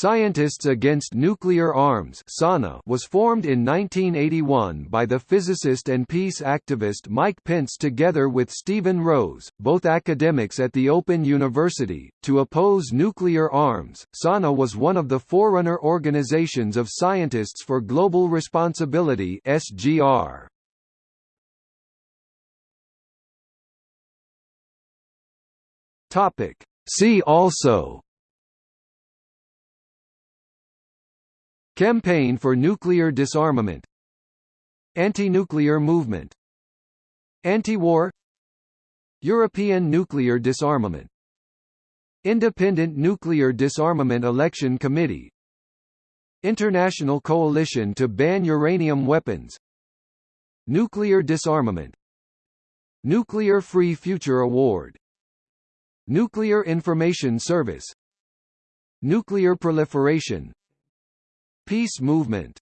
Scientists Against Nuclear Arms was formed in 1981 by the physicist and peace activist Mike Pentz together with Stephen Rose, both academics at the Open University, to oppose nuclear arms. SANA was one of the forerunner organizations of Scientists for Global Responsibility (SGR). Topic: See also Campaign for nuclear disarmament. Anti-nuclear movement. Anti-war. European nuclear disarmament. Independent Nuclear Disarmament Election Committee. International Coalition to Ban Uranium Weapons. Nuclear Disarmament. Nuclear Free Future Award. Nuclear Information Service. Nuclear Proliferation Peace movement